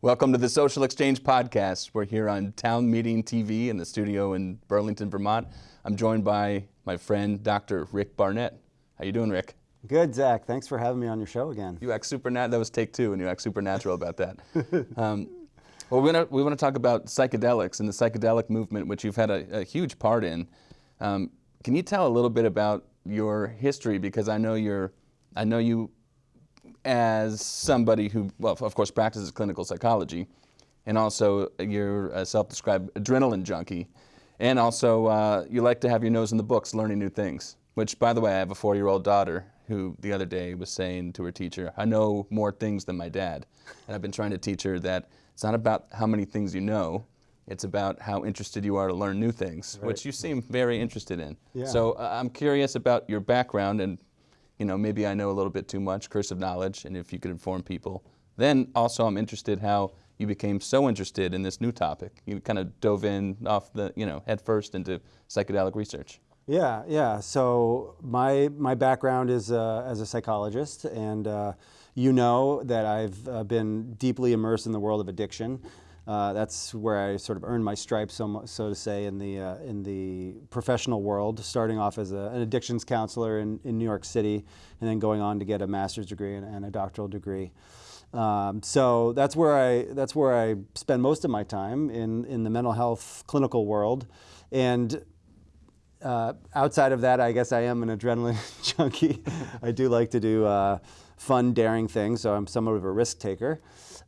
Welcome to the Social Exchange Podcast. We're here on Town Meeting TV in the studio in Burlington, Vermont. I'm joined by my friend, Dr. Rick Barnett. How you doing, Rick? Good, Zach. Thanks for having me on your show again. You act supernatural. That was take two, and you act supernatural about that. Um, well, we're gonna, we want to talk about psychedelics and the psychedelic movement, which you've had a, a huge part in. Um, can you tell a little bit about your history? Because I know you're, I know you as somebody who, well, of course, practices clinical psychology, and also you're a self-described adrenaline junkie, and also uh, you like to have your nose in the books, learning new things. Which, by the way, I have a four-year-old daughter who the other day was saying to her teacher, "I know more things than my dad," and I've been trying to teach her that it's not about how many things you know, it's about how interested you are to learn new things, right. which you seem very interested in. Yeah. So uh, I'm curious about your background and you know, maybe I know a little bit too much, curse of knowledge, and if you could inform people. Then also I'm interested how you became so interested in this new topic. You kind of dove in off the, you know, head first into psychedelic research. Yeah, yeah. So my my background is uh, as a psychologist, and uh, you know that I've uh, been deeply immersed in the world of addiction. Uh, that's where I sort of earned my stripes, so, so to say, in the uh, in the professional world. Starting off as a, an addictions counselor in, in New York City, and then going on to get a master's degree and, and a doctoral degree. Um, so that's where I that's where I spend most of my time in in the mental health clinical world, and uh, outside of that, I guess I am an adrenaline junkie. I do like to do uh, fun, daring things, so I'm somewhat of a risk taker.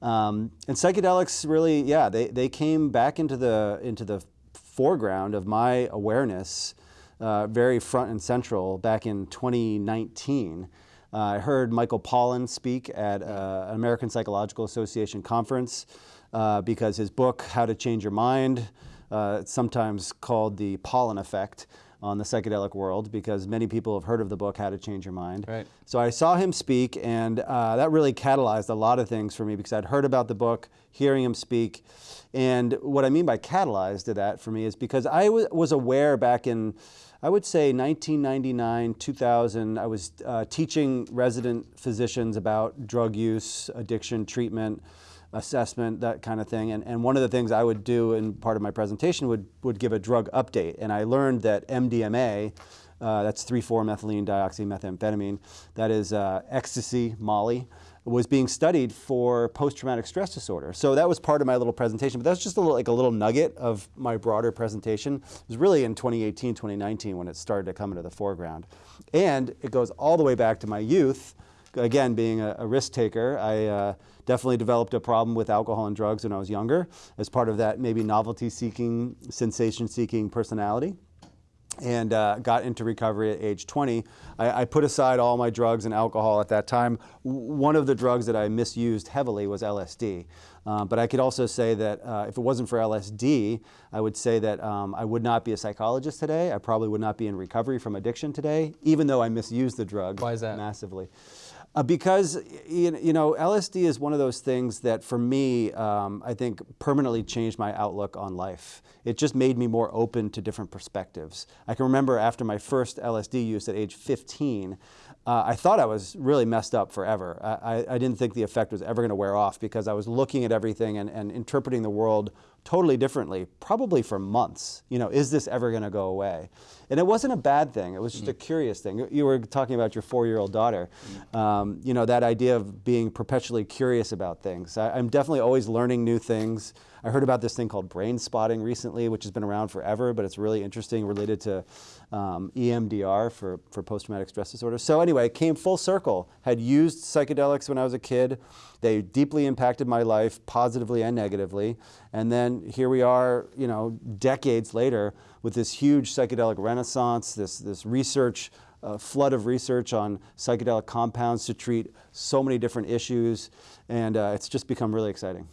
Um, and psychedelics really, yeah, they, they came back into the, into the foreground of my awareness, uh, very front and central back in 2019. Uh, I heard Michael Pollan speak at uh, an American Psychological Association conference uh, because his book, How to Change Your Mind, uh, sometimes called the Pollan effect, on the psychedelic world because many people have heard of the book How to Change Your Mind. Right. So I saw him speak, and uh, that really catalyzed a lot of things for me because I'd heard about the book, hearing him speak, and what I mean by catalyzed to that for me is because I was aware back in. I would say 1999, 2000, I was uh, teaching resident physicians about drug use, addiction treatment, assessment, that kind of thing. And, and one of the things I would do in part of my presentation would, would give a drug update. And I learned that MDMA, uh, that's 3,4-methylene dioxymethamphetamine, that is uh, ecstasy, Molly, was being studied for post-traumatic stress disorder. So that was part of my little presentation, but that's just a little, like a little nugget of my broader presentation. It was really in 2018, 2019 when it started to come into the foreground. And it goes all the way back to my youth, again, being a, a risk taker, I uh, definitely developed a problem with alcohol and drugs when I was younger as part of that maybe novelty-seeking, sensation-seeking personality and uh, got into recovery at age 20. I, I, put aside all my drugs and alcohol at that time. One of the drugs that I misused heavily was LSD. Um, but I could also say that uh, if it wasn't for LSD, I would say that um, I would not be a psychologist today. I probably would not be in recovery from addiction today, even though I misused the drug Why is that? massively. Uh, because you know, LSD is one of those things that, for me, um, I think permanently changed my outlook on life. It just made me more open to different perspectives. I can remember after my first LSD use at age 15, uh, I thought I was really messed up forever. I, I didn't think the effect was ever going to wear off because I was looking at everything and, and interpreting the world totally differently, probably for months. You know, is this ever going to go away? And it wasn't a bad thing. It was just mm. a curious thing. You were talking about your four-year-old daughter. Mm. Um, you know, that idea of being perpetually curious about things. I, I'm definitely always learning new things. I heard about this thing called brain spotting recently, which has been around forever, but it's really interesting related to um, EMDR for, for post-traumatic stress disorder. So anyway, came full circle. Had used psychedelics when I was a kid. They deeply impacted my life, positively and negatively. And then here we are, you know, decades later with this huge psychedelic renaissance, this, this research a flood of research on psychedelic compounds to treat so many different issues, and uh, it's just become really exciting.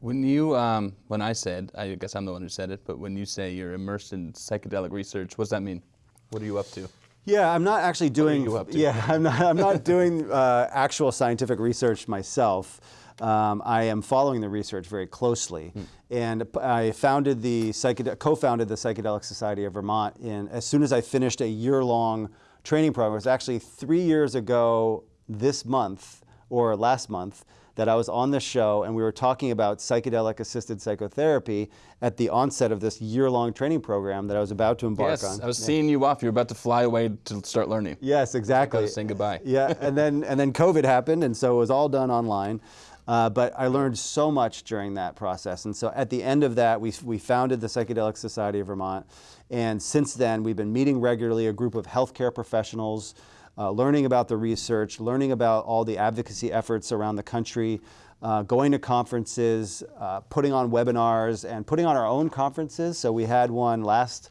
When you, um, when I said, I guess I'm the one who said it, but when you say you're immersed in psychedelic research, what does that mean? What are you up to? Yeah, I'm not actually doing. You up to? Yeah, I'm not. I'm not doing uh, actual scientific research myself. Um, I am following the research very closely, hmm. and I founded the co-founded the Psychedelic Society of Vermont. In as soon as I finished a year-long training program, it was actually three years ago this month or last month that I was on the show and we were talking about psychedelic assisted psychotherapy at the onset of this year long training program that I was about to embark yes, on. I was seeing you off. You were about to fly away to start learning. Yes, exactly. Saying goodbye. yeah, and then and then COVID happened, and so it was all done online. Uh, but I learned so much during that process. And so at the end of that, we, we founded the Psychedelic Society of Vermont. And since then, we've been meeting regularly, a group of healthcare professionals, uh, learning about the research, learning about all the advocacy efforts around the country, uh, going to conferences, uh, putting on webinars, and putting on our own conferences. So we had one last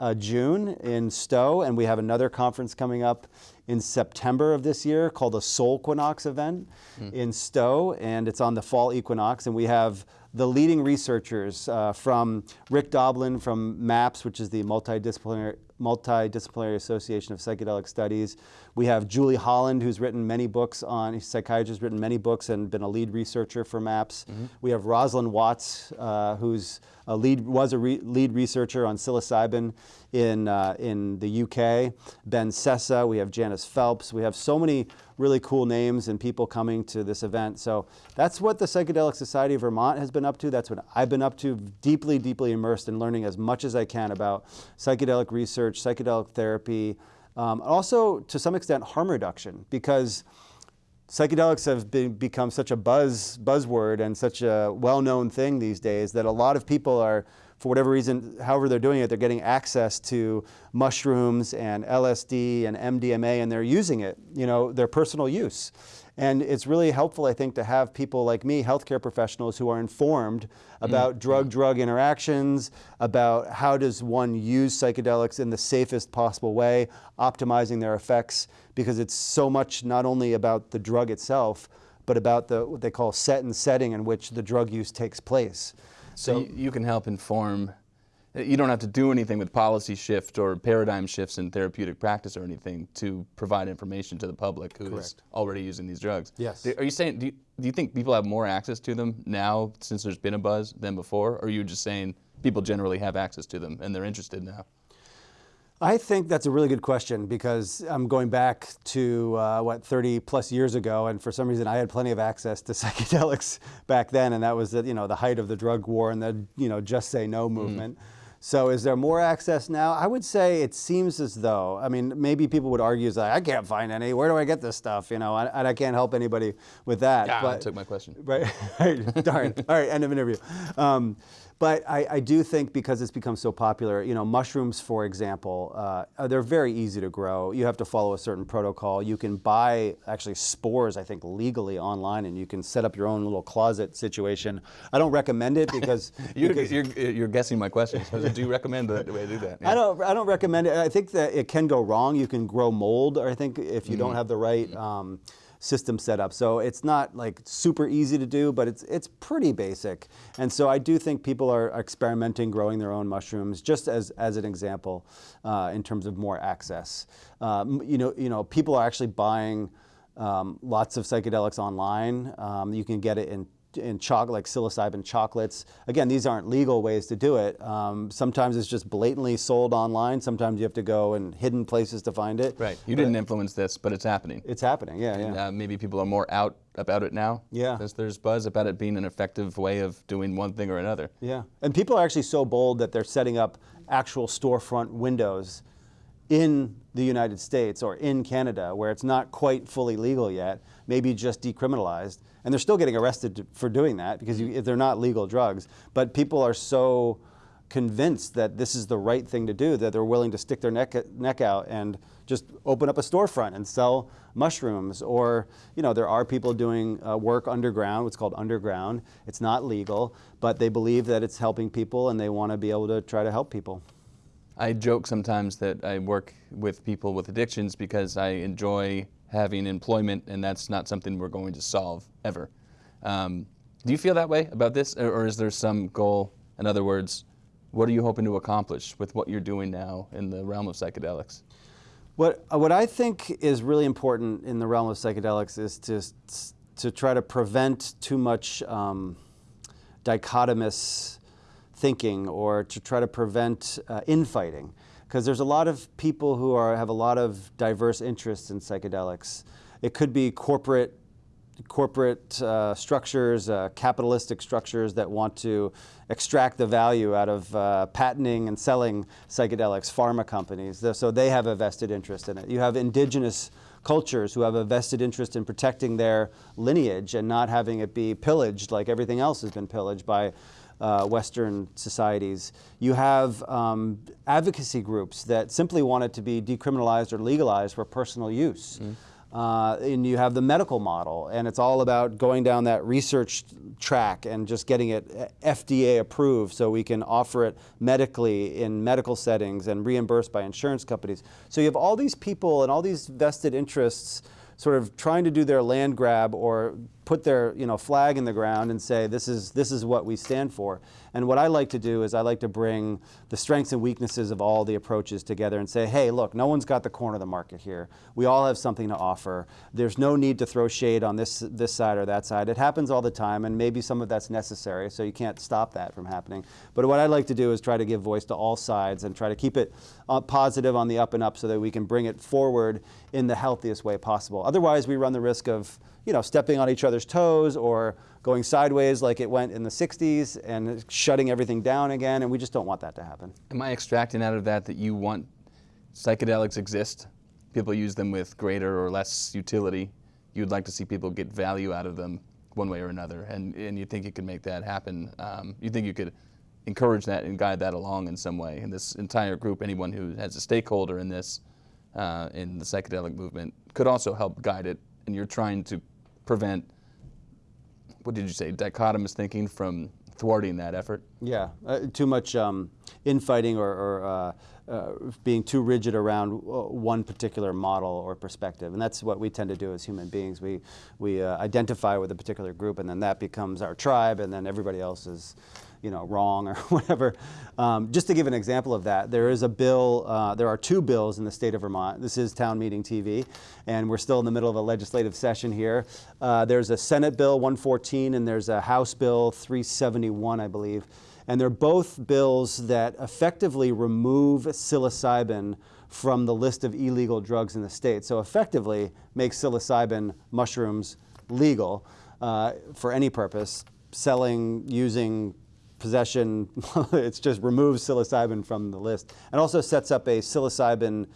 uh, June in Stowe, and we have another conference coming up in September of this year called the Soulquinox event mm. in Stowe, and it's on the fall equinox. And we have the leading researchers uh, from Rick Doblin from MAPS, which is the Multidisciplinary, Multidisciplinary Association of Psychedelic Studies. We have Julie Holland, who's written many books on, psychiatrist, written many books and been a lead researcher for MAPS. Mm -hmm. We have Rosalind Watts, uh, who's a lead, was a re lead researcher on psilocybin in, uh, in the UK. Ben Sessa, we have Janis Phelps. We have so many really cool names and people coming to this event. So that's what the Psychedelic Society of Vermont has been up to. That's what I've been up to, deeply, deeply immersed in learning as much as I can about psychedelic research, psychedelic therapy, um, also to some extent harm reduction because psychedelics have been, become such a buzz buzzword and such a well-known thing these days that a lot of people are for whatever reason, however they're doing it, they're getting access to mushrooms and LSD and MDMA and they're using it, you know, their personal use. And it's really helpful, I think, to have people like me, healthcare professionals who are informed about drug-drug mm. interactions, about how does one use psychedelics in the safest possible way, optimizing their effects, because it's so much not only about the drug itself, but about the what they call set and setting in which the drug use takes place. So, so you can help inform you don't have to do anything with policy shift or paradigm shifts in therapeutic practice or anything to provide information to the public who Correct. is already using these drugs. Yes. Are you saying, do you, do you think people have more access to them now since there's been a buzz than before? Or are you just saying people generally have access to them and they're interested now? I think that's a really good question because I'm going back to uh, what 30 plus years ago, and for some reason I had plenty of access to psychedelics back then, and that was the, you know the height of the drug war and the you know just say no mm. movement. Mm. So is there more access now? I would say it seems as though, I mean, maybe people would argue, like, I can't find any, where do I get this stuff? You know, and, I can't help anybody with that. Yeah, but, took my question. Right, right, darn. All right, end of interview. Um, but I, I, do think because it's become so popular, you know, mushrooms, for example, uh, they're very easy to grow. You have to follow a certain protocol. You can buy actually spores, I think, legally online, and you can set up your own little closet situation. I don't recommend it because you're, because you're, you're, guessing my question. So do you recommend the, way to do that? Yeah. I don't. I don't recommend it. I think that it can go wrong. You can grow mold, or I think if you mm -hmm. don't have the right. Um, system set up. So it's not like super easy to do, but it's, it's pretty basic. And so I do think people are experimenting growing their own mushrooms just as, as an example uh, in terms of more access. Um, you, know, you know, people are actually buying um, lots of psychedelics online. Um, you can get it in in chocolate, like psilocybin chocolates. Again, these aren't legal ways to do it. Um, sometimes it's just blatantly sold online. Sometimes you have to go in hidden places to find it. Right. You but didn't influence this, but it's happening. It's happening. Yeah. And, yeah. Uh, maybe people are more out about it now. Yeah. There's, there's buzz about it being an effective way of doing one thing or another. Yeah. And people are actually so bold that they're setting up actual storefront windows in the United States or in Canada where it's not quite fully legal yet, maybe just decriminalized. And they're still getting arrested for doing that because you, they're not legal drugs. But people are so convinced that this is the right thing to do that they're willing to stick their neck, neck out and just open up a storefront and sell mushrooms. Or, you know, there are people doing uh, work underground, what's called underground. It's not legal, but they believe that it's helping people and they want to be able to try to help people. I joke sometimes that I work with people with addictions because I enjoy having employment and that's not something we're going to solve ever. Um, do you feel that way about this or, or is there some goal? In other words, what are you hoping to accomplish with what you're doing now in the realm of psychedelics? What, what I think is really important in the realm of psychedelics is to, to try to prevent too much um, dichotomous thinking or to try to prevent uh, infighting. Because there's a lot of people who are, have a lot of diverse interests in psychedelics. It could be corporate corporate uh, structures, uh, capitalistic structures that want to extract the value out of uh, patenting and selling psychedelics, pharma companies. So they have a vested interest in it. You have indigenous cultures who have a vested interest in protecting their lineage and not having it be pillaged like everything else has been pillaged by uh, Western societies. You have um, advocacy groups that simply want it to be decriminalized or legalized for personal use. Mm. Uh, and you have the medical model, and it's all about going down that research track and just getting it uh, FDA approved so we can offer it medically in medical settings and reimbursed by insurance companies. So you have all these people and all these vested interests sort of trying to do their land grab or put their you know, flag in the ground and say this is, this is what we stand for. And what I like to do is I like to bring the strengths and weaknesses of all the approaches together and say, hey, look, no one's got the corner of the market here. We all have something to offer. There's no need to throw shade on this, this side or that side. It happens all the time, and maybe some of that's necessary, so you can't stop that from happening. But what I like to do is try to give voice to all sides and try to keep it uh, positive on the up and up so that we can bring it forward in the healthiest way possible. Otherwise, we run the risk of you know, stepping on each other's toes or going sideways like it went in the 60s and shutting everything down again, and we just don't want that to happen. Am I extracting out of that that you want psychedelics exist, people use them with greater or less utility, you'd like to see people get value out of them one way or another, and, and you think you could make that happen. Um, you think you could encourage that and guide that along in some way. And this entire group, anyone who has a stakeholder in this, uh, in the psychedelic movement, could also help guide it, and you're trying to prevent, what did you say, dichotomous thinking from thwarting that effort? Yeah, uh, too much um, infighting or, or uh, uh, being too rigid around uh, one particular model or perspective. And that's what we tend to do as human beings. We, we uh, identify with a particular group and then that becomes our tribe and then everybody else is you know, wrong or whatever. Um, just to give an example of that, there is a bill, uh, there are two bills in the state of Vermont. This is Town Meeting TV, and we're still in the middle of a legislative session here. Uh, there's a Senate Bill 114 and there's a House Bill 371, I believe. And they're both bills that effectively remove psilocybin from the list of illegal drugs in the state. So effectively make psilocybin mushrooms legal uh, for any purpose, selling, using, possession, it just removes psilocybin from the list and also sets up a psilocybin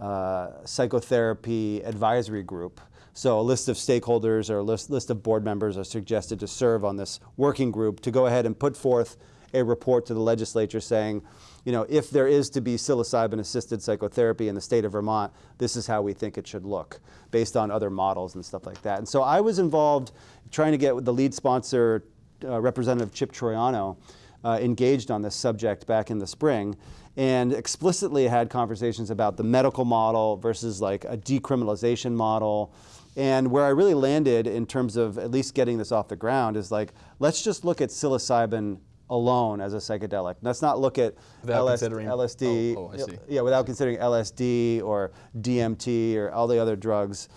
uh, psychotherapy advisory group. So a list of stakeholders or a list, list of board members are suggested to serve on this working group to go ahead and put forth a report to the legislature saying, you know, if there is to be psilocybin-assisted psychotherapy in the state of Vermont, this is how we think it should look, based on other models and stuff like that. And so I was involved trying to get the lead sponsor uh, Representative Chip Troiano uh, engaged on this subject back in the spring and explicitly had conversations about the medical model versus like a decriminalization model. And where I really landed in terms of at least getting this off the ground is like, let's just look at psilocybin alone as a psychedelic. Let's not look at LS LSD, oh, oh, yeah, without considering LSD or DMT or all the other drugs.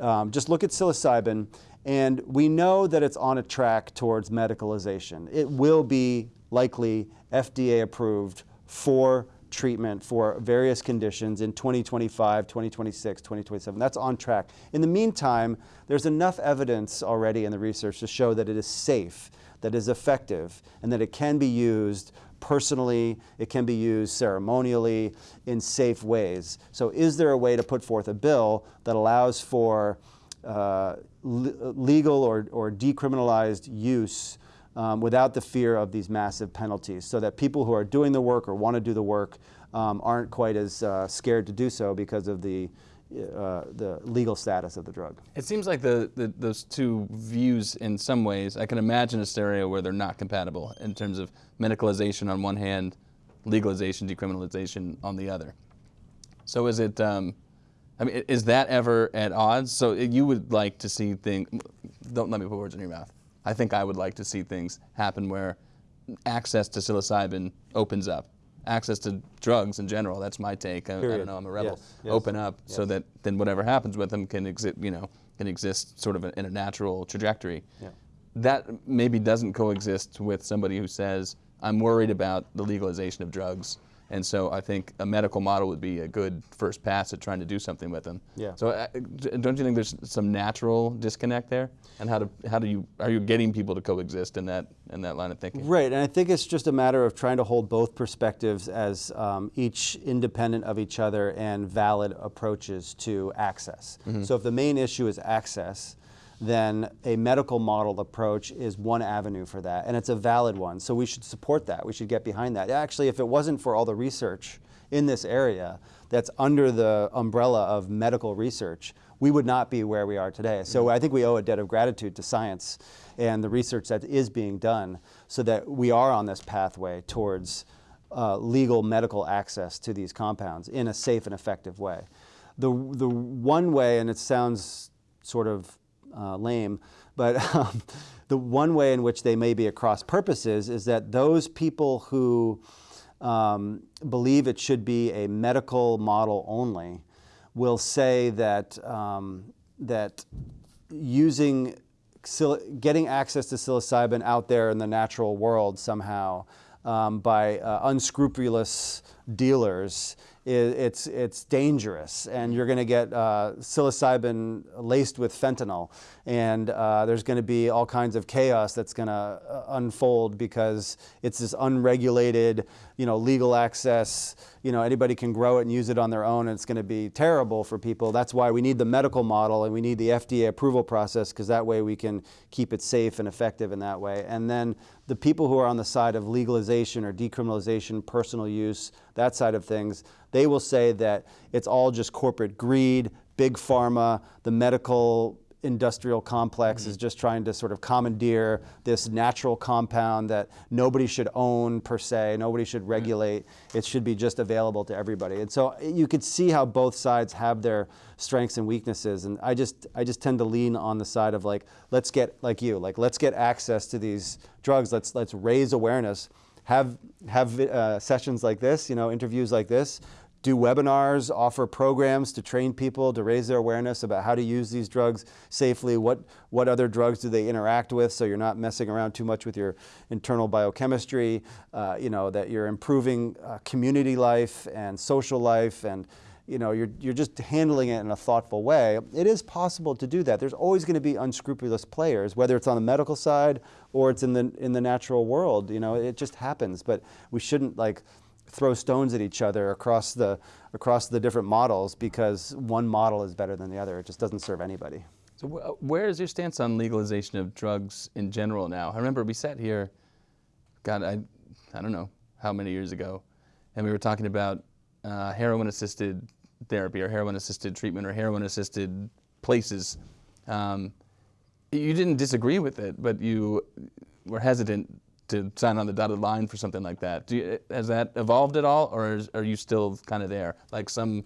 Um, just look at psilocybin and we know that it's on a track towards medicalization. It will be likely FDA approved for treatment for various conditions in 2025, 2026, 2027. That's on track. In the meantime, there's enough evidence already in the research to show that it is safe, that it is effective, and that it can be used personally, it can be used ceremonially in safe ways. So is there a way to put forth a bill that allows for uh, legal or, or decriminalized use um, without the fear of these massive penalties so that people who are doing the work or want to do the work um, aren't quite as uh, scared to do so because of the, uh, the legal status of the drug. It seems like the, the, those two views in some ways, I can imagine a scenario where they're not compatible in terms of medicalization on one hand, legalization, decriminalization on the other. So is it, um, I mean, is that ever at odds? So uh, you would like to see things, don't let me put words in your mouth. I think I would like to see things happen where access to psilocybin opens up. Access to drugs in general, that's my take. I, I don't know, I'm a rebel. Yes, yes, Open up yes. so that then whatever happens with them can exist, you know, can exist sort of in a natural trajectory. Yeah. That maybe doesn't coexist with somebody who says, I'm worried about the legalization of drugs And so I think a medical model would be a good first pass at trying to do something with them. Yeah. So uh, don't you think there's some natural disconnect there? And how do how do you are you getting people to coexist in that in that line of thinking? Right, and I think it's just a matter of trying to hold both perspectives as um, each independent of each other and valid approaches to access. So if the main issue is access, then a medical model approach is one avenue for that, and it's a valid one. So we should support that. We should get behind that. Actually, if it wasn't for all the research in this area that's under the umbrella of medical research, we would not be where we are today. So I think we owe a debt of gratitude to science and the research that is being done so that we are on this pathway towards uh, legal medical access to these compounds in a safe and effective way. The, the one way, and it sounds sort of uh, lame, but um, the one way in which they may be across purposes is that those people who um, believe it should be a medical model only will say that, um, that using getting access to psilocybin out there in the natural world somehow um, by uh, unscrupulous dealers it's it's dangerous and you're going to get uh, psilocybin laced with fentanyl. And uh, there's going to be all kinds of chaos that's going to uh, unfold because it's this unregulated you know legal access. You know anybody can grow it and use it on their own and it's going to be terrible for people. That's why we need the medical model and we need the FDA approval process because that way we can keep it safe and effective in that way. And then the people who are on the side of legalization or decriminalization personal use that side of things they will say that it's all just corporate greed big pharma the medical industrial complex is just trying to sort of commandeer this natural compound that nobody should own per se, nobody should regulate. It should be just available to everybody. And so you could see how both sides have their strengths and weaknesses. And I just I just tend to lean on the side of like let's get like you like let's get access to these drugs. Let's let's raise awareness. Have have uh, sessions like this, you know, interviews like this do webinars, offer programs to train people to raise their awareness about how to use these drugs safely, what, what other drugs do they interact with so you're not messing around too much with your internal biochemistry, uh, you know, that you're improving uh, community life and social life and you know, you're, you're just handling it in a thoughtful way. It is possible to do that. There's always going to be unscrupulous players, whether it's on the medical side or it's in the, in the natural world. You know, it just happens. But we shouldn't like throw stones at each other across the across the different models because one model is better than the other. It just doesn't serve anybody. So wh- where is your stance on legalization of drugs in general now? I remember we sat here, God, I, I don't know how many years ago, and we were talking about uh, heroin-assisted therapy or heroin-assisted treatment or heroin-assisted places. Um, you didn't disagree with it, but you were hesitant to sign on the dotted line for something like that. You, has that evolved at all, or is, are you still kind of there? Like some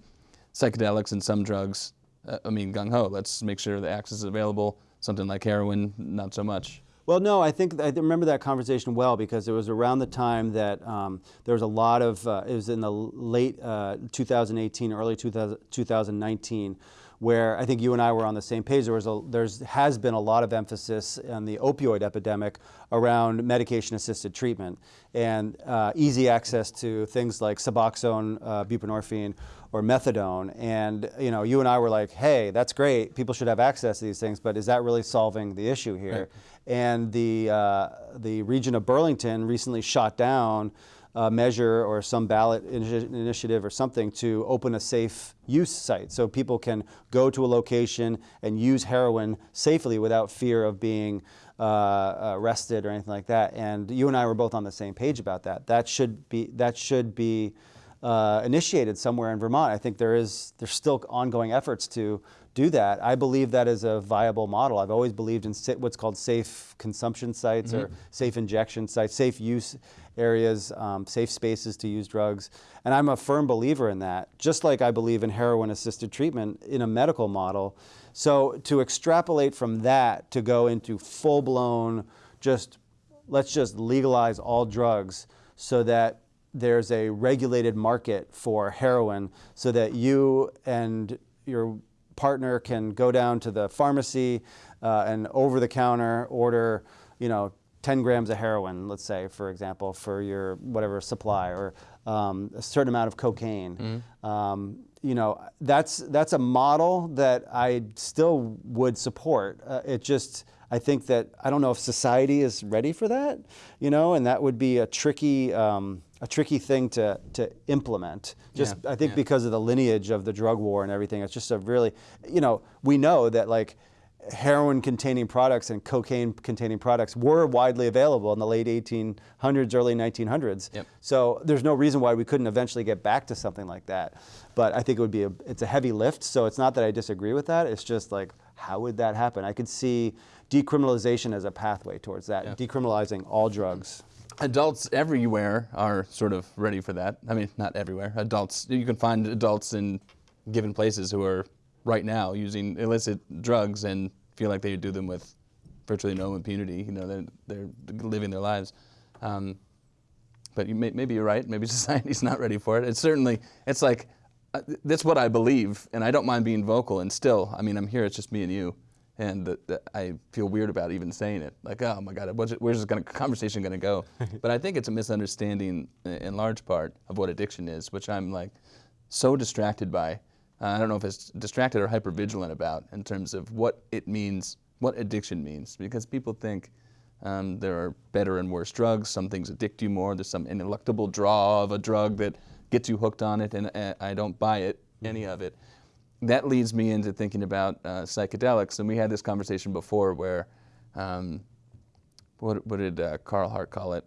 psychedelics and some drugs, uh, I mean, gung ho, let's make sure the access is available. Something like heroin, not so much. Well, no, I think I remember that conversation well because it was around the time that um, there was a lot of, uh, it was in the late uh, 2018, early 2000, 2019 where I think you and I were on the same page. There was a, there's has been a lot of emphasis on the opioid epidemic around medication-assisted treatment and uh, easy access to things like Suboxone, uh, buprenorphine, or methadone. And you know, you and I were like, "Hey, that's great. People should have access to these things, but is that really solving the issue here?" Right. And the uh, the region of Burlington recently shot down uh, measure or some ballot initiative or something to open a safe use site so people can go to a location and use heroin safely without fear of being uh, arrested or anything like that. And you and I were both on the same page about that. That should be that should be uh, initiated somewhere in Vermont. I think there is there's still ongoing efforts to do that. I believe that is a viable model. I've always believed in what's called safe consumption sites mm-hmm. or safe injection sites, safe use areas, um, safe spaces to use drugs. And I'm a firm believer in that, just like I believe in heroin assisted treatment in a medical model. So to extrapolate from that to go into full blown, just let's just legalize all drugs so that there's a regulated market for heroin so that you and your partner can go down to the pharmacy uh, and over the counter order, you know, 10 grams of heroin, let's say, for example, for your whatever supply, or um, a certain amount of cocaine. Mm-hmm. Um, you know, that's that's a model that I still would support. Uh, it just, I think that I don't know if society is ready for that, you know, and that would be a tricky. Um, a tricky thing to, to implement. Just Yeah, I think yeah. because of the lineage of the drug war and everything, it's just a really, you know, we know that like heroin containing products and cocaine containing products were widely available in the late 1800s, early 1900s. Yep. So there's no reason why we couldn't eventually get back to something like that. But I think it would be a, it's a heavy lift. So it's not that I disagree with that. It's just like, how would that happen? I could see decriminalization as a pathway towards that, Yeah. decriminalizing all drugs. Adults everywhere are sort of ready for that. I mean, not everywhere. Adults, you can find adults in given places who are right now using illicit drugs and feel like they do them with virtually no impunity. You know, they're, they're living their lives. Um, but you may, maybe you're right. Maybe society's not ready for it. It's certainly, it's like, uh, that's what I believe, and I don't mind being vocal. And still, I mean, I'm here. It's just me and you, and the, the, I feel weird about even saying it. Like, oh my God, what's it, where's this gonna, conversation going to go? but I think it's a misunderstanding, in large part, of what addiction is, which I'm like so distracted by. Uh, I don't know if it's distracted or hypervigilant about in terms of what it means, what addiction means, because people think. Um, there are better and worse drugs. Some things addict you more. There's some ineluctable draw of a drug that gets you hooked on it, and uh, I don't buy it, any of it. That leads me into thinking about uh, psychedelics, and we had this conversation before where, um, what, what did uh, Carl Hart call it?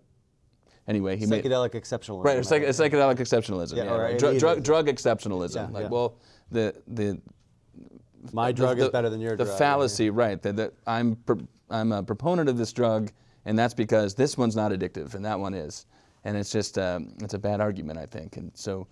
Anyway, he made Psychedelic exceptionalism. right, psych- psychedelic exceptionalism. Yeah, Yeah, right. Elitism. drug, drug exceptionalism. Yeah, like, yeah. well, the the My drug is better than your the drug. The fallacy, right? That, that I'm I'm a proponent of this drug, and that's because this one's not addictive, and that one is, and it's just um, it's a bad argument, I think. And so,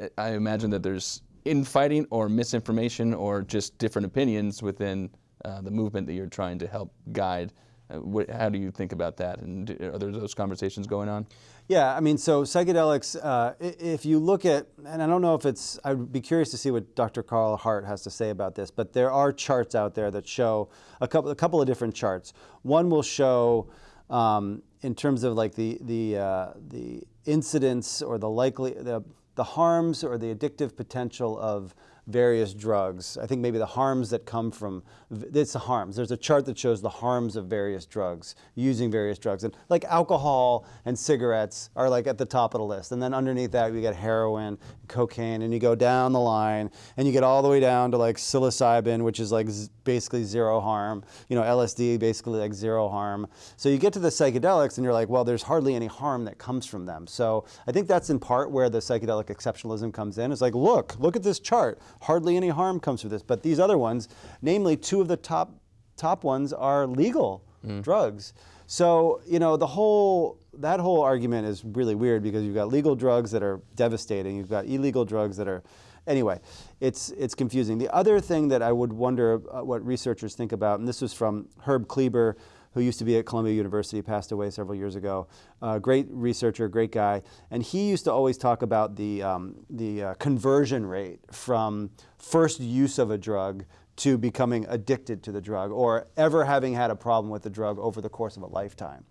uh, I imagine that there's infighting or misinformation or just different opinions within uh, the movement that you're trying to help guide. Uh, wh- how do you think about that? And are there those conversations going on? Yeah, I mean, so psychedelics, uh, if you look at, and I don't know if it's, I'd be curious to see what Dr. Carl Hart has to say about this, but there are charts out there that show a couple, a couple of different charts. One will show, um, in terms of like the, the, uh, the incidence or the likely, the, the harms or the addictive potential of various drugs. I think maybe the harms that come from, it's the harms. There's a chart that shows the harms of various drugs, using various drugs. And like alcohol and cigarettes are like at the top of the list. And then underneath that, you get heroin, cocaine, and you go down the line and you get all the way down to like psilocybin, which is like basically zero harm. You know, LSD, basically like zero harm. So you get to the psychedelics and you're like, well, there's hardly any harm that comes from them. So I think that's in part where the psychedelic exceptionalism comes in. It's like, look, look at this chart. Hardly any harm comes from this. But these other ones, namely two of the top top ones are legal drugs. So, you know, the whole that whole argument is really weird because you've got legal drugs that are devastating, you've got illegal drugs that are anyway, it's it's confusing. The other thing that I would wonder uh, what researchers think about, and this was from Herb Kleber, who used to be at Columbia University, passed away several years ago. Uh, great researcher, great guy, and he used to always talk about the um, the uh, conversion rate from first use of a drug to becoming addicted to the drug, or ever having had a problem with the drug over the course of a lifetime.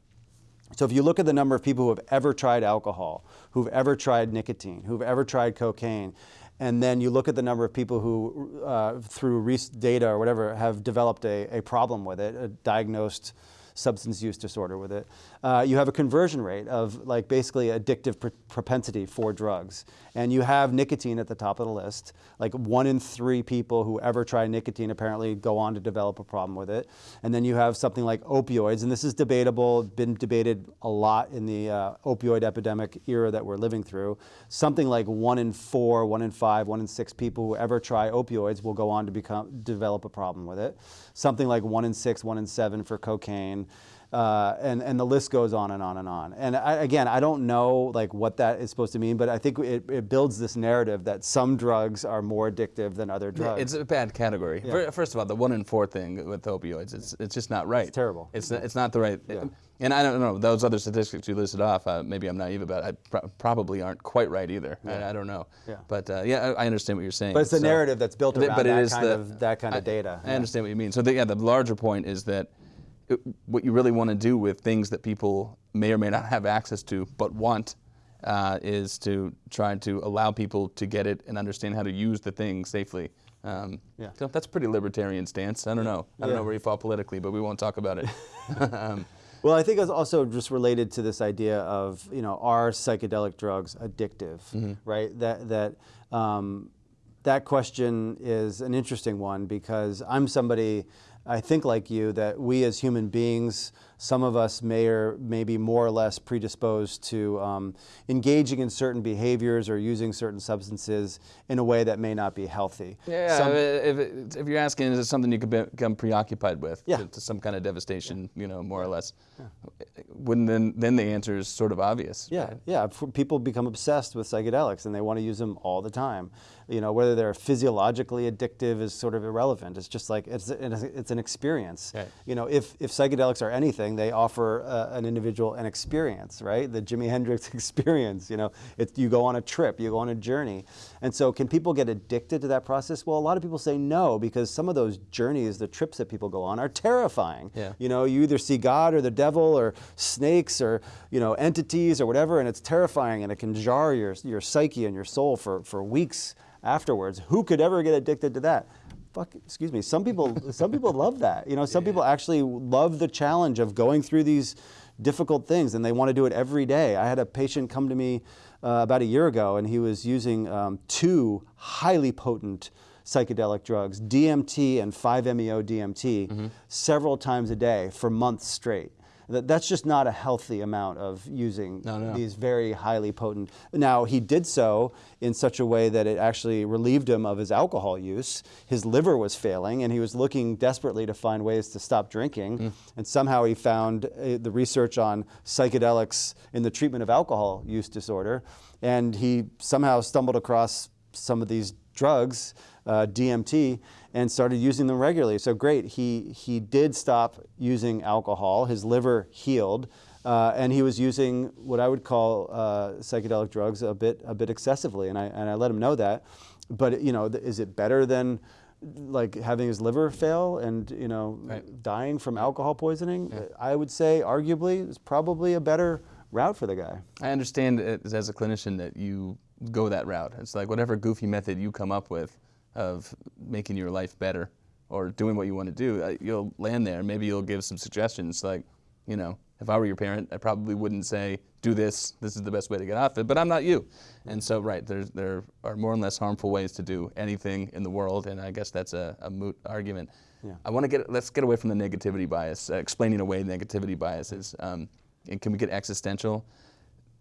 So if you look at the number of people who have ever tried alcohol, who've ever tried nicotine, who've ever tried cocaine, and then you look at the number of people who, uh, through data or whatever, have developed a, a problem with it, a diagnosed substance use disorder with it, uh, you have a conversion rate of like basically addictive pr- propensity for drugs. And you have nicotine at the top of the list. Like one in three people who ever try nicotine apparently go on to develop a problem with it. And then you have something like opioids, and this is debatable, been debated a lot in the uh, opioid epidemic era that we're living through. Something like one in four, one in five, one in six people who ever try opioids will go on to become develop a problem with it. Something like one in six, one in seven for cocaine. Uh, and, and the list goes on and on and on. And I, again, I don't know like what that is supposed to mean, but I think it, it builds this narrative that some drugs are more addictive than other drugs. It's a bad category. Fir- First of all, the one in four thing with opioids, it's, it's just not right. It's terrible. It's, it's not the right. And I don't know, those other statistics you listed off, uh, maybe I'm naive about, I pro- probably aren't quite right either. I, I don't know. Yeah. But uh, yeah, I, I understand what you're saying. but it's the So- narrative that's built around but it that, is kind the- of, that kind I, of data. I understand what you mean. So the, yeah, the larger point is that what you really want to do with things that people may or may not have access to but want uh, is to try to allow people to get it and understand how to use the thing safely. Um, Yeah. So that's a pretty libertarian stance. I don't know. I don't Yeah. know where you fall politically, but we won't talk about it. um, Well, I think it's also just related to this idea of you know are psychedelic drugs addictive, right? That that um, that question is an interesting one because I'm somebody I think like you that we as human beings, some of us may or may be more or less predisposed to um, engaging in certain behaviors or using certain substances in a way that may not be healthy. yeah, Some- if, it- if you're asking, is it something you could become preoccupied with Yeah. to, to some kind of devastation, you know, more or less? Wouldn't then, then the answer is sort of obvious. Yeah, right? yeah. People become obsessed with psychedelics and they want to use them all the time. You know, whether they're physiologically addictive is sort of irrelevant. It's just like it's it's an experience. Right. You know, if if psychedelics are anything, they offer uh, an individual an experience, right? The Jimi Hendrix experience. You know, it's you go on a trip, you go on a journey, and so can people get addicted to that process? Well, a lot of people say no because some of those journeys, the trips that people go on, are terrifying. Yeah. You know, you either see God or the devil or snakes or you know entities or whatever, and it's terrifying and it can jar your your psyche and your soul for for weeks afterwards. Who could ever get addicted to that? Fuck, excuse me. Some people some people love that. You know, some people actually love the challenge of going through these difficult things and they want to do it every day. I had a patient come to me uh, about a year ago and he was using um, two highly potent psychedelic drugs, DMT and 5-MeO DMT, several times a day for months straight. That, that's just not a healthy amount of using No, no. these very highly potent. Now, he did so in such a way that it actually relieved him of his alcohol use. His liver was failing, and he was looking desperately to find ways to stop drinking. And somehow he found uh, the research on psychedelics in the treatment of alcohol use disorder. And he somehow stumbled across some of these drugs, uh, DMT, and started using them regularly. So great, he, he did stop using alcohol, his liver healed, uh, and he was using what I would call uh, psychedelic drugs a bit, a bit excessively, and I, and I let him know that. But you know, th- is it better than like having his liver fail and you know Right. dying from alcohol poisoning? I would say arguably it's probably a better route for the guy. I understand as a clinician that you go that route. It's like whatever goofy method you come up with of making your life better or doing what you want to do, uh, you'll land there. Maybe you'll give some suggestions like, you know, if I were your parent, I probably wouldn't say, do this, this is the best way to get off it, but I'm not you. And so, right, there's, there are more and less harmful ways to do anything in the world, and I guess that's a, a moot argument. Yeah. I want to get, let's get away from the negativity bias, uh, explaining away negativity biases. Um, and can we get existential?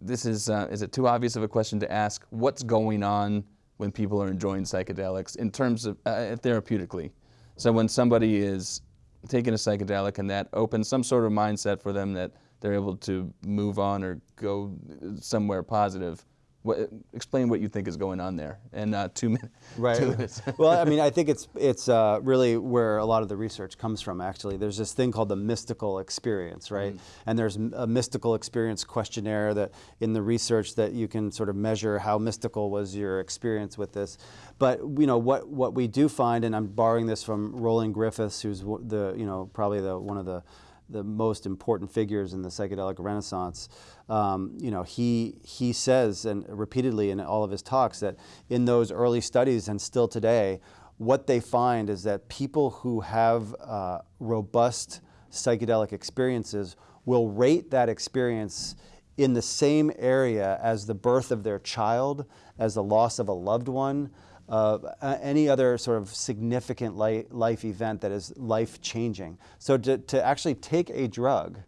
this is uh, is it too obvious of a question to ask what's going on when people are enjoying psychedelics in terms of uh, therapeutically. So when somebody is taking a psychedelic and that opens some sort of mindset for them that they're able to move on or go somewhere positive what, explain what you think is going on there in uh, two, min- Right. two minutes well, I mean, I think it's it's uh, really where a lot of the research comes from. Actually, there's this thing called the mystical experience, right? And there's a mystical experience questionnaire that in the research that you can sort of measure how mystical was your experience with this. But you know what what we do find, and I'm borrowing this from Roland Griffiths, who's the you know probably the one of the the most important figures in the psychedelic renaissance. Um, you know, he he says and repeatedly in all of his talks that in those early studies and still today, what they find is that people who have uh, robust psychedelic experiences will rate that experience in the same area as the birth of their child, as the loss of a loved one, uh, any other sort of significant li- life event that is life changing. So to, to actually take a drug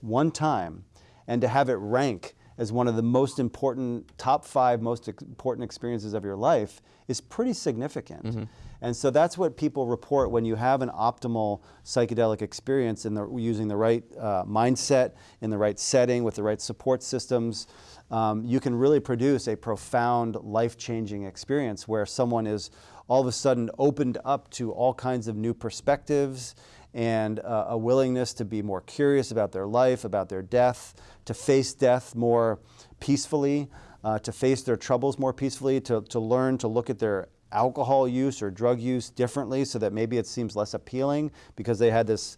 one time and to have it rank as one of the most important, top five most important experiences of your life is pretty significant. And so that's what people report when you have an optimal psychedelic experience in the, using the right uh, mindset, in the right setting, with the right support systems. Um, you can really produce a profound, life changing experience where someone is all of a sudden opened up to all kinds of new perspectives and uh, a willingness to be more curious about their life, about their death, to face death more peacefully, uh, to face their troubles more peacefully, to, to learn to look at their alcohol use or drug use differently so that maybe it seems less appealing because they had this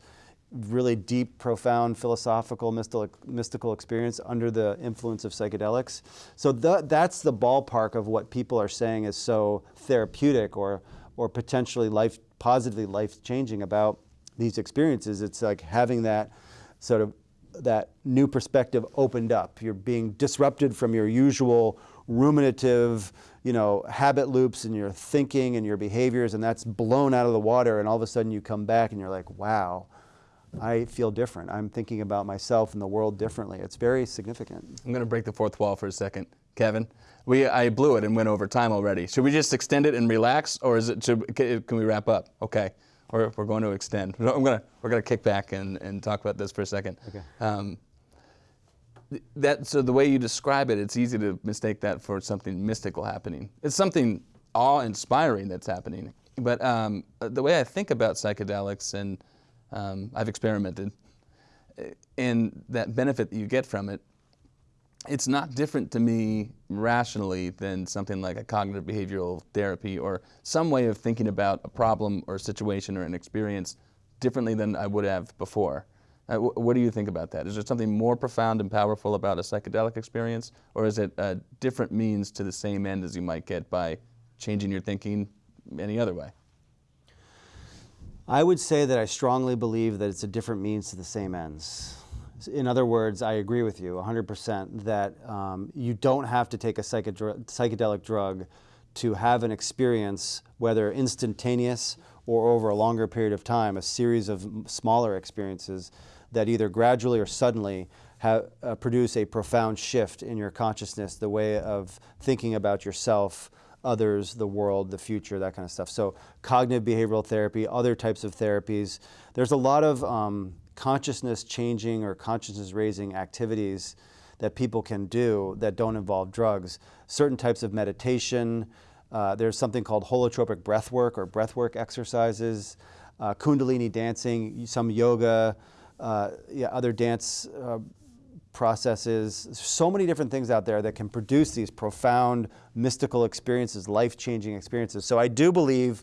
really deep, profound, philosophical, mystical, mystical experience under the influence of psychedelics. So th that's the ballpark of what people are saying is so therapeutic or, or potentially life, positively life-changing about these experiences. It's like having that sort of that new perspective opened up. You're being disrupted from your usual ruminative, you know, habit loops and your thinking and your behaviors, and that's blown out of the water, and all of a sudden you come back and you're like, wow, I feel different. I'm thinking about myself and the world differently. It's very significant. I'm going to break the fourth wall for a second. Kevin, we, I blew it and went over time already. Should we just extend it and relax, or is it, should, can we wrap up? Okay. We're, we're going to extend. I'm gonna, we're going to kick back and, and talk about this for a second. Okay. Um, that, so the way you describe it, it's easy to mistake that for something mystical happening. It's something awe-inspiring that's happening. But um, the way I think about psychedelics, and um, I've experimented, and that benefit that you get from it, it's not different to me rationally than something like a cognitive behavioral therapy or some way of thinking about a problem or a situation or an experience differently than I would have before. Uh, what do you think about that? Is there something more profound and powerful about a psychedelic experience, or is it a different means to the same end as you might get by changing your thinking any other way? I would say that I strongly believe that it's a different means to the same ends. In other words, I agree with you 100% that um, you don't have to take a psychedelic drug to have an experience, whether instantaneous or over a longer period of time, a series of smaller experiences that either gradually or suddenly have, uh, produce a profound shift in your consciousness, the way of thinking about yourself, others, the world, the future, that kind of stuff. So cognitive behavioral therapy, other types of therapies. There's a lot of um, consciousness changing or consciousness raising activities that people can do that don't involve drugs. Certain types of meditation, uh, there's something called holotropic breath work or breath work exercises, uh, kundalini dancing, some yoga, yeah, other dance uh, processes. So many different things out there that can produce these profound mystical experiences, life-changing experiences. So I do believe,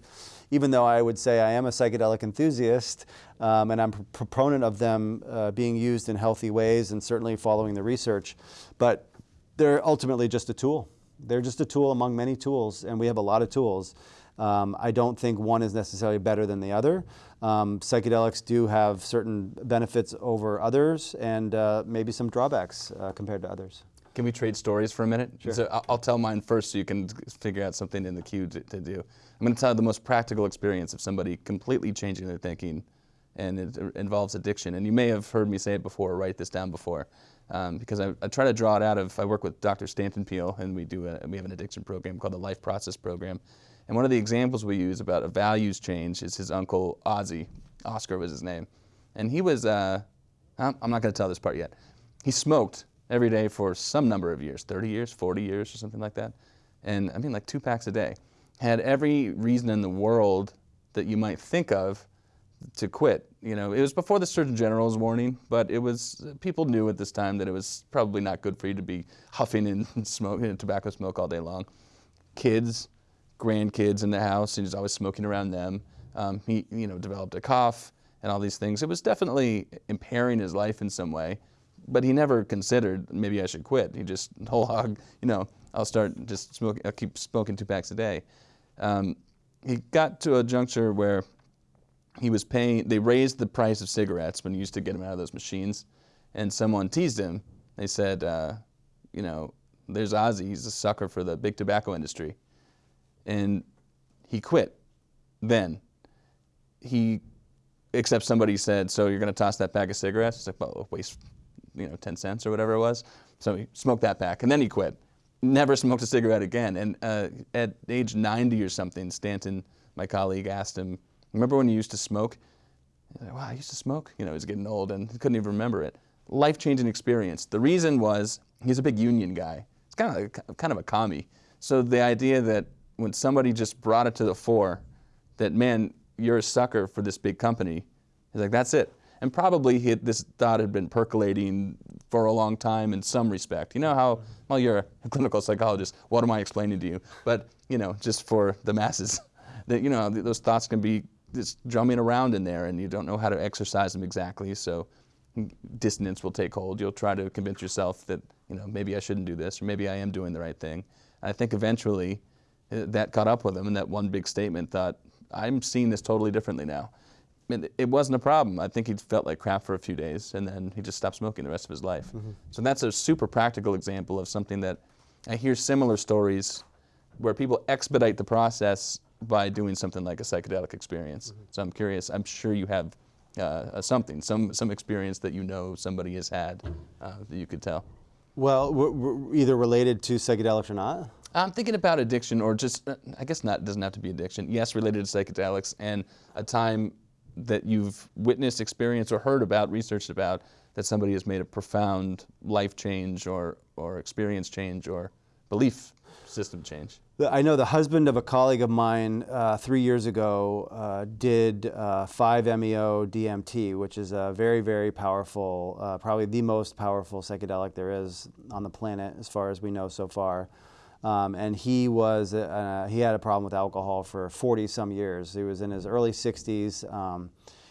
even though I would say I am a psychedelic enthusiast, um, and I'm a proponent of them uh, being used in healthy ways and certainly following the research, but they're ultimately just a tool. They're just a tool among many tools, and we have a lot of tools. Um, I don't think one is necessarily better than the other. Um, psychedelics do have certain benefits over others and uh, maybe some drawbacks uh, compared to others. Can we trade stories for a minute? Sure. So I'll tell mine first so you can figure out something in the queue to, to do. I'm going to tell you the most practical experience of somebody completely changing their thinking and it involves addiction. And you may have heard me say it before or write this down before um, because I, I, try to draw it out of, I work with Dr. Stanton Peele and we, do a, we have an addiction program called the Life Process Program. And one of the examples we use about a values change is his uncle Ozzy. Oscar was his name. And he was, uh, I'm not going to tell this part yet. He smoked every day for some number of years, 30 years, 40 years, or something like that. And I mean, like two packs a day. Had every reason in the world that you might think of to quit. You know, it was before the Surgeon General's warning, but it was, people knew at this time that it was probably not good for you to be huffing and smoking tobacco smoke all day long. Kids, grandkids in the house, and he's always smoking around them. Um, he, you know, developed a cough and all these things. It was definitely impairing his life in some way, but he never considered maybe I should quit. He just whole hog, you know, I'll start just smoking. I'll keep smoking two packs a day. Um, he got to a juncture where he was paying. They raised the price of cigarettes when you used to get them out of those machines, and someone teased him. They said, uh, you know, there's Ozzy. He's a sucker for the big tobacco industry and he quit then. He, except somebody said, so you're going to toss that pack of cigarettes? He's like, well, waste, you know, 10 cents or whatever it was. So he smoked that pack, and then he quit. Never smoked a cigarette again. And uh, at age 90 or something, Stanton, my colleague, asked him, remember when you used to smoke? He's like, wow, I used to smoke? You know, he's getting old and couldn't even remember it. Life-changing experience. The reason was he's a big union guy. It's kind of, kind of a commie. So the idea that when somebody just brought it to the fore that, man, you're a sucker for this big company, he's like, that's it. And probably he, this thought had been percolating for a long time in some respect. You know how, well, you're a clinical psychologist, what am I explaining to you? But, you know, just for the masses, that, you know, those thoughts can be just drumming around in there, and you don't know how to exercise them exactly. So dissonance will take hold. You'll try to convince yourself that you know maybe I shouldn't do this, or maybe I am doing the right thing. I think eventually that caught up with him, and that one big statement thought, I'm seeing this totally differently now. It, it wasn't a problem. I think he felt like crap for a few days, and then he just stopped smoking the rest of his life. Mm -hmm. So that's a super practical example of something that I hear similar stories where people expedite the process by doing something like a psychedelic experience. Mm -hmm. So I'm curious. I'm sure you have uh, something, some some experience that you know somebody has had uh, that you could tell. Well, either related to psychedelics or not. I'm thinking about addiction, or just uh, I guess not. Doesn't have to be addiction. Yes, related to psychedelics, and a time that you've witnessed, experienced, or heard about, researched about that somebody has made a profound life change, or or experience change, or belief system change. I know the husband of a colleague of mine uh, three years ago uh, did 5-MeO uh, DMT, which is a very, very powerful, uh, probably the most powerful psychedelic there is on the planet as far as we know so far. Um, and he was uh, he had a problem with alcohol for 40 some years. He was in his early 60s. Um,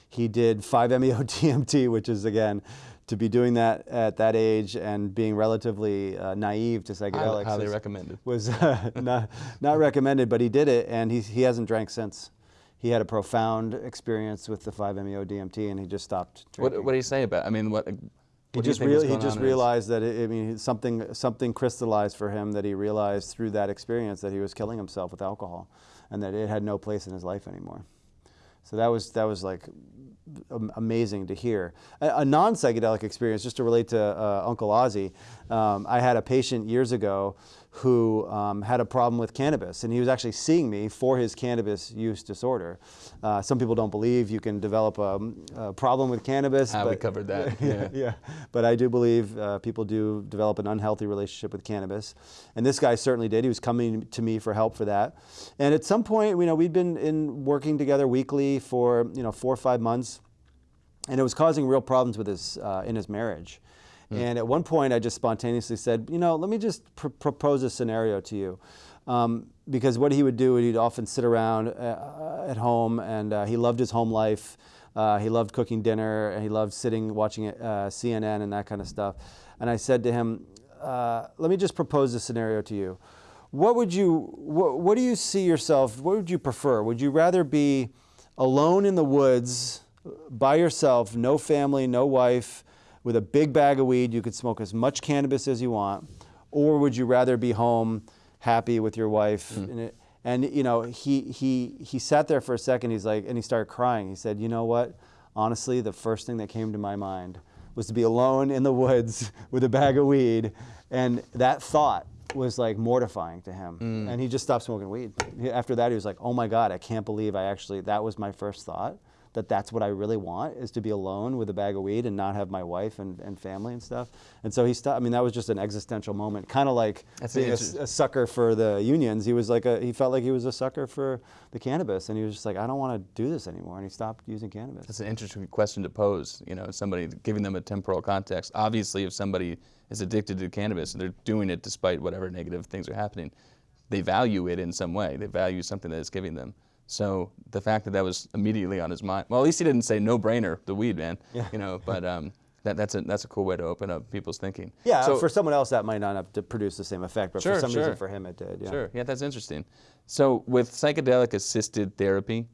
he did 5-MeO DMT, which is again to be doing that at that age and being relatively uh, naive to psychedelics. Highly was, recommended. Was uh, not, not recommended, but he did it and he, he hasn't drank since. He had a profound experience with the 5-MeO DMT and he just stopped drinking. What, what do you say about I mean, what, what he just, he just realized that it, I mean something something crystallized for him that he realized through that experience that he was killing himself with alcohol, and that it had no place in his life anymore. So that was that was like amazing to hear. A, a non-psychedelic experience, just to relate to uh, Uncle Ozzy, um, I had a patient years ago who um, had a problem with cannabis, and he was actually seeing me for his cannabis use disorder. Uh, some people don't believe you can develop a, a problem with cannabis. Ah, we covered that. Yeah. yeah, But I do believe uh, people do develop an unhealthy relationship with cannabis, and this guy certainly did. He was coming to me for help for that, and at some point, you know, we'd been in working together weekly for you know four or five months, and it was causing real problems with his uh, in his marriage. Mm. And at one point, I just spontaneously said, you know, let me just pr propose a scenario to you. Um, because what he would do, he'd often sit around uh, at home, and uh, he loved his home life. Uh, he loved cooking dinner, and he loved sitting watching uh, CNN and that kind of stuff. And I said to him, uh, let me just propose a scenario to you. What would you, what, what do you see yourself, what would you prefer? Would you rather be alone in the woods, by yourself, no family, no wife, with a big bag of weed, you could smoke as much cannabis as you want, or would you rather be home, happy with your wife? Mm. And, it, and you know, he he he sat there for a second. He's like, and he started crying. He said, "You know what? Honestly, the first thing that came to my mind was to be alone in the woods with a bag of weed, and that thought." was like mortifying to him mm. and he just stopped smoking weed after that he was like oh my god i can't believe i actually that was my first thought that that's what I really want is to be alone with a bag of weed and not have my wife and, and family and stuff. And so he stopped. I mean, that was just an existential moment, kind of like being a, a, sucker for the unions. He was like a, he felt like he was a sucker for the cannabis, and he was just like, I don't want to do this anymore, and he stopped using cannabis. That's an interesting question to pose. You know, somebody giving them a temporal context. Obviously, if somebody is addicted to cannabis and they're doing it despite whatever negative things are happening, they value it in some way. They value something that it's giving them. So the fact that that was immediately on his mind, well, at least he didn't say no brainer, the weed man, yeah. you know, but um, that, that's, a, that's a cool way to open up people's thinking. Yeah, so, for someone else that might not have to produce the same effect, but sure, for some sure. reason for him it did. Yeah. Sure, yeah, that's interesting. So with psychedelic assisted therapy,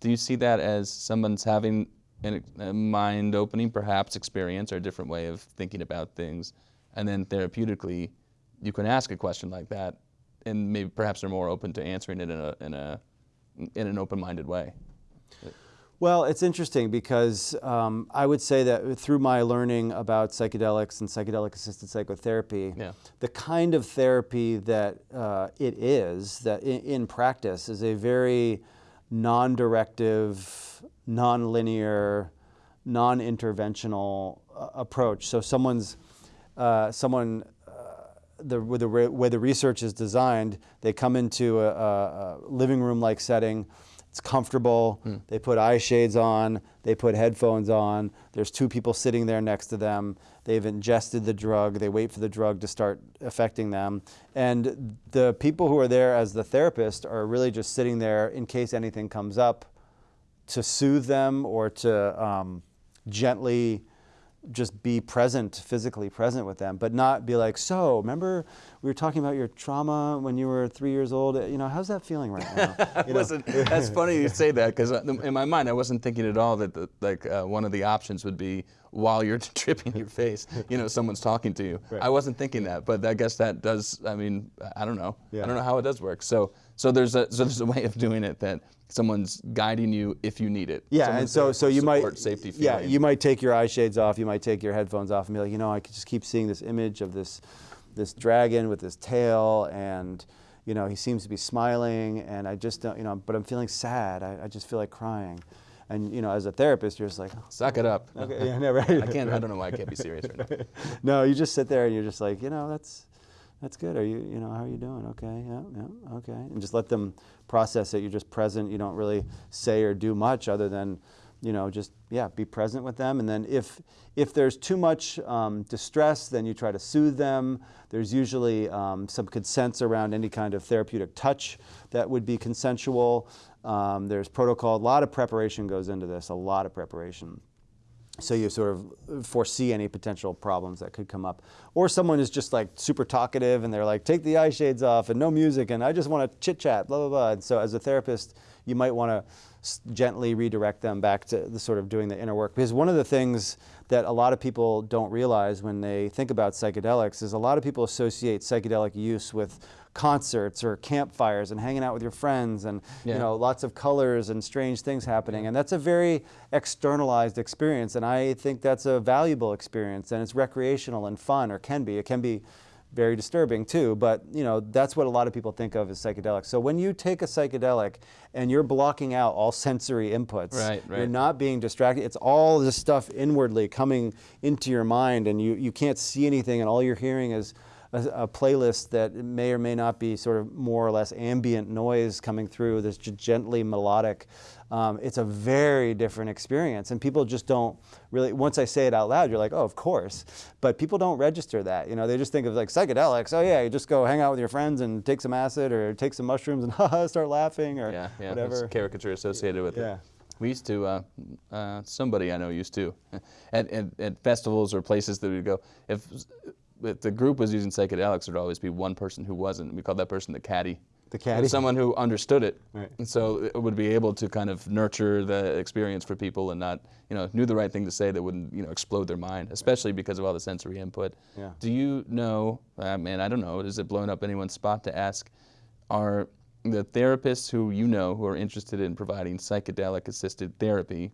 do you see that as someone's having a mind opening perhaps experience or a different way of thinking about things, and then therapeutically, you can ask a question like that, and maybe perhaps they're more open to answering it in a, in a in an open-minded way? Well, it's interesting because um, I would say that through my learning about psychedelics and psychedelic-assisted psychotherapy, yeah. the kind of therapy that uh, it is, that in, in, practice, is a very non-directive, non-linear, non-interventional uh, approach. So someone's, uh, someone the, the way the research is designed, they come into a, a living room like setting. It's comfortable. Mm. They put eye shades on. They put headphones on. There's two people sitting there next to them. They've ingested the drug. They wait for the drug to start affecting them. And the people who are there as the therapist are really just sitting there in case anything comes up to soothe them or to um, gently just be present, physically present with them, but not be like, so remember we were talking about your trauma when you were three years old. You know, how's that feeling right now? You wasn't, that's funny you say that because in my mind I wasn't thinking at all that the, like uh, one of the options would be while you're tripping your face, you know, someone's talking to you. Right. I wasn't thinking that, but I guess that does. I mean, I don't know. Yeah. I don't know how it does work. So, so there's a so there's a way of doing it that someone's guiding you if you need it. Yeah, someone's and so so you might safety. Feeling. Yeah, you might take your eye shades off. You might take your headphones off and be like, you know, I could just keep seeing this image of this this dragon with this tail and you know he seems to be smiling and I just don't you know but I'm feeling sad. I, I just feel like crying. And you know, as a therapist, you're just like, oh, suck it up. Okay, yeah, no, right. I can't. I don't know why I can't be serious right now. no, you just sit there and you're just like, you know, that's that's good. Are you, you know, how are you doing? Okay, yeah, yeah, okay. And just let them process it. You're just present. You don't really say or do much other than, you know, just, yeah, be present with them. And then if, if there's too much um, distress, then you try to soothe them. There's usually um, some consents around any kind of therapeutic touch that would be consensual. Um, there's protocol. A lot of preparation goes into this, a lot of preparation so you sort of foresee any potential problems that could come up. Or someone is just like super talkative and they're like, take the eye shades off and no music and I just want to chit chat, blah, blah, blah. And so as a therapist, you might want to gently redirect them back to the sort of doing the inner work. Because one of the things that a lot of people don't realize when they think about psychedelics is a lot of people associate psychedelic use with concerts or campfires and hanging out with your friends and yeah. you know lots of colors and strange things happening. And that's a very externalized experience and I think that's a valuable experience and it's recreational and fun or can be. It can be very disturbing too but you know that's what a lot of people think of as psychedelics. So when you take a psychedelic and you're blocking out all sensory inputs right, right. you're not being distracted. It's all this stuff inwardly coming into your mind and you you can't see anything and all you're hearing is a, a, playlist that may or may not be sort of more or less ambient noise coming through, this gently melodic. Um, it's a very different experience, and people just don't really. Once I say it out loud, you're like, oh, of course. But people don't register that. You know, they just think of like psychedelics. Oh yeah, you just go hang out with your friends and take some acid or take some mushrooms and start laughing or yeah, yeah, whatever. caricature associated with yeah. it. We used to, uh, uh, somebody I know used to, at, at, at, festivals or places that we'd go, if if the group was using psychedelics, there'd always be one person who wasn't. We called that person the caddy. The caddy? Someone who understood it. Right. And so it would be able to kind of nurture the experience for people and not, you know, knew the right thing to say that wouldn't, you know, explode their mind, especially because of all the sensory input. Yeah. Do you know, uh, I mean, I don't know, is it blowing up anyone's spot to ask, are the therapists who you know who are interested in providing psychedelic assisted therapy,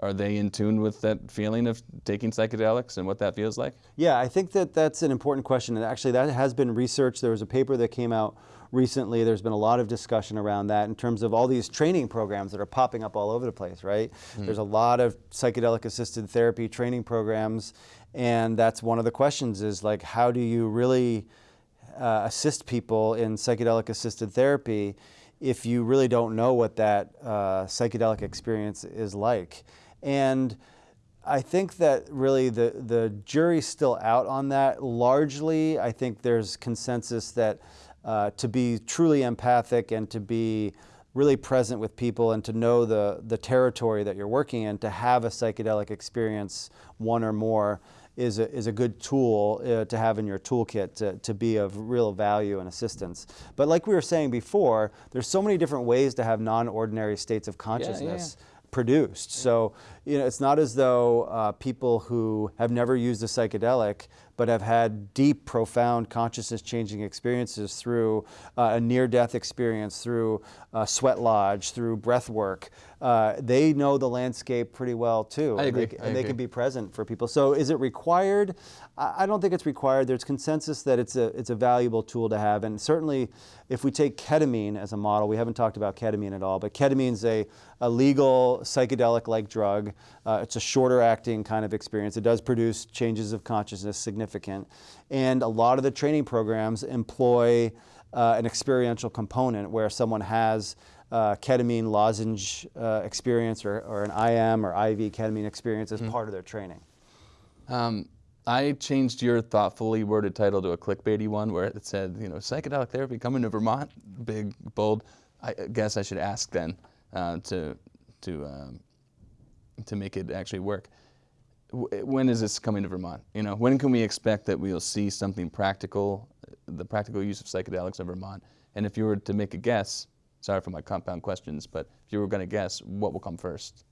are they in tune with that feeling of taking psychedelics and what that feels like? Yeah, I think that that's an important question. And actually, that has been researched. There was a paper that came out recently. There's been a lot of discussion around that in terms of all these training programs that are popping up all over the place, right? Mm. There's a lot of psychedelic assisted therapy training programs. And that's one of the questions is like, how do you really uh, assist people in psychedelic assisted therapy if you really don't know what that uh, psychedelic experience is like? And I think that really the, the jury's still out on that. Largely, I think there's consensus that uh, to be truly empathic and to be really present with people and to know the, the territory that you're working in, to have a psychedelic experience, one or more, is a, is a good tool uh, to have in your toolkit to, to be of real value and assistance. But like we were saying before, there's so many different ways to have non-ordinary states of consciousness. Yeah, yeah produced. So you know, it's not as though uh, people who have never used a psychedelic but have had deep, profound consciousness changing experiences through uh, a near death experience, through uh, sweat lodge, through breath work. Uh, they know the landscape pretty well too. I agree. And, they, and they, can be present for people. So is it required? I, don't think it's required. There's consensus that it's a, it's a valuable tool to have. And certainly if we take ketamine as a model, we haven't talked about ketamine at all, but ketamine is a, a legal psychedelic-like drug. Uh, it's a shorter acting kind of experience. It does produce changes of consciousness significant. And a lot of the training programs employ uh, an experiential component where someone has uh, ketamine lozenge uh, experience or, or, an IM or IV ketamine experience as mm. part of their training. Um, I changed your thoughtfully worded title to a clickbaity one where it said, you know, psychedelic therapy coming to Vermont, big, bold. I guess I should ask then uh, to to um, to make it actually work. When is this coming to Vermont? You know, when can we expect that we'll see something practical, the practical use of psychedelics in Vermont? And if you were to make a guess, sorry for my compound questions, but if you were going to guess, what will come first?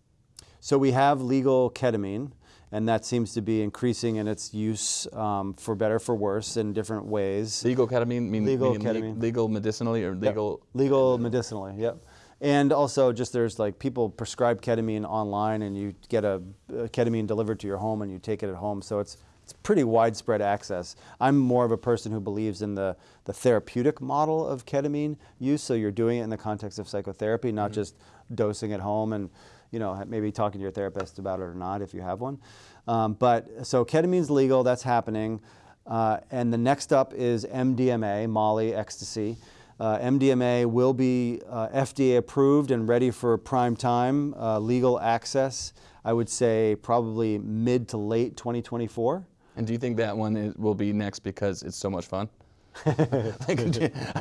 So we have legal ketamine, and that seems to be increasing in its use um, for better for worse in different ways. Legal ketamine, mean, Legal meaning le- ketamine. legal medicinally or Yep. legal? legal medicinally. Yep. And also, just there's like people prescribe ketamine online, and you get a, a ketamine delivered to your home, and you take it at home. So it's it's pretty widespread access. I'm more of a person who believes in the the therapeutic model of ketamine use. So you're doing it in the context of psychotherapy, not just dosing at home, and you know maybe talking to your therapist about it or not if you have one. Um, but so ketamine's legal. That's happening. Uh, and the next up is MDMA, Molly, ecstasy. Uh, MDMA will be uh, FDA approved and ready for prime time uh, legal access. I would say probably mid to late 2024. And do you think that one is, will be next because it's so much fun? like,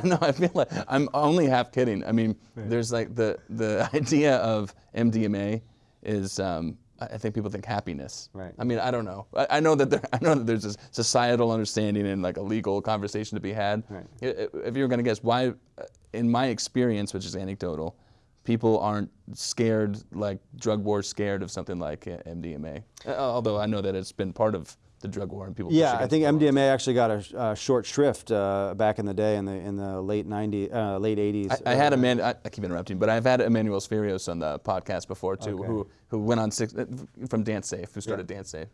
no, I feel like I'm only half kidding. I mean, there's like the the idea of MDMA is. Um, I I think people think happiness. Right. I mean, I don't know. I, I know that there, I know that there's a societal understanding and like a legal conversation to be had. Right. If you were going to guess, why, uh, in my experience, which is anecdotal, people aren't scared like drug war scared of something like uh, MDMA. Uh, Although I know that it's been part of the drug war and people. Yeah, I think MDMA actually got a, sh- a short shrift uh, back in the day in the in the late 90s, uh, late 80s. I, I had Eman- I, I keep interrupting, but I've had Emanuel Sferios on the podcast before too, Okay. who who went on six uh, from DanceSafe, who started DanceSafe,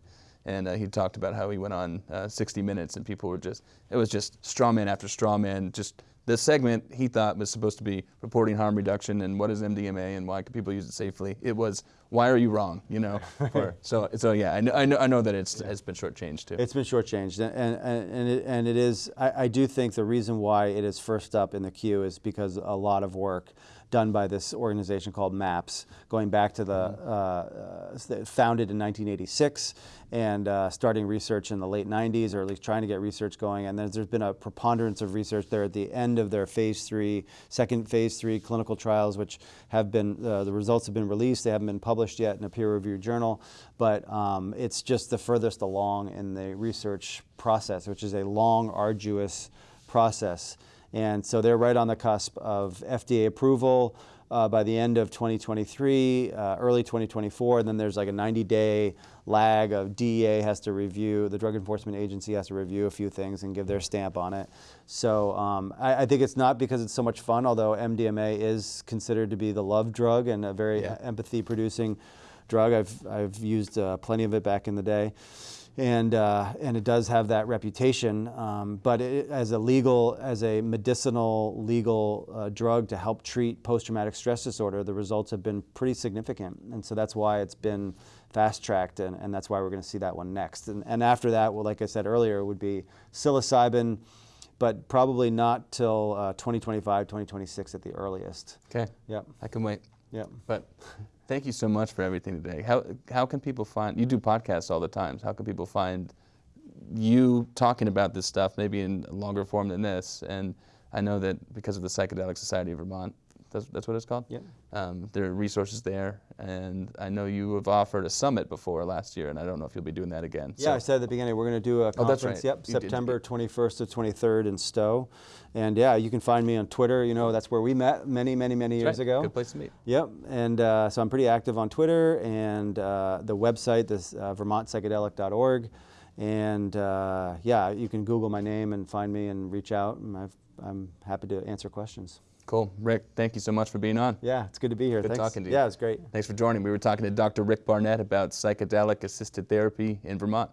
and uh, he talked about how he went on uh, 60 Minutes, and people were just it was just straw man after straw man. Just the segment he thought was supposed to be reporting harm reduction and what is MDMA and why can people use it safely. It was why are you wrong, you know? for, so so yeah, I know I know, I know that it's it's been shortchanged too. It's been shortchanged, and and and it, and it is. I, I do think the reason why it is first up in the queue is because a lot of work done by this organization called MAPS, going back to the uh, uh, founded in 1986 and uh, starting research in the late 90s, or at least trying to get research going. And there's, there's been a preponderance of research there at the end of their phase three, second phase three clinical trials, which have been uh, the results have been released. They haven't been published yet in a peer-reviewed journal, but um, it's just the furthest along in the research process, which is a long, arduous process. And so they're right on the cusp of FDA approval uh, by the end of 2023, uh, early 2024. And then there's like a 90 day lag of DEA has to review, the Drug Enforcement Agency has to review a few things and give their stamp on it. So um, I, I think it's not because it's so much fun, although MDMA is considered to be the love drug and a very Yeah. empathy producing drug. I've, I've used uh, plenty of it back in the day. And, uh, and it does have that reputation, um, but it, as a legal, as a medicinal legal uh, drug to help treat post-traumatic stress disorder, the results have been pretty significant, and so that's why it's been fast-tracked, and, and that's why we're going to see that one next. And, and after that, well, like I said earlier, would be psilocybin, but probably not till uh, 2025, 2026 at the earliest. okay, Yep, I can wait. yep. But thank you so much for everything today. How how can people find you do podcasts all the time? How can people find you talking about this stuff maybe in a longer form than this? And I know that because of the Psychedelic Society of Vermont, that's, that's what it's called. Yep. Um, there are resources there, and I know you have offered a summit before last year, and I don't know if you'll be doing that again. Yeah, I said at the beginning we're going to do a conference. Oh, that's right. Yep, You did. September 21st to 23rd in Stowe, and yeah, you can find me on Twitter. You know, that's where we met many, many, many years right. ago. Good place to meet. Yep, and uh, so I'm pretty active on Twitter and uh, the website, this uh, VermontPsychedelic.org, and uh, yeah, you can Google my name and find me and reach out, and I've, I'm happy to answer questions. Cool, Rick. Thank you so much for being on. Yeah, it's good to be here. Good Thanks. talking to you. Yeah, it's great. Thanks for joining. We were talking to Dr. Rick Barnett about psychedelic assisted therapy in Vermont.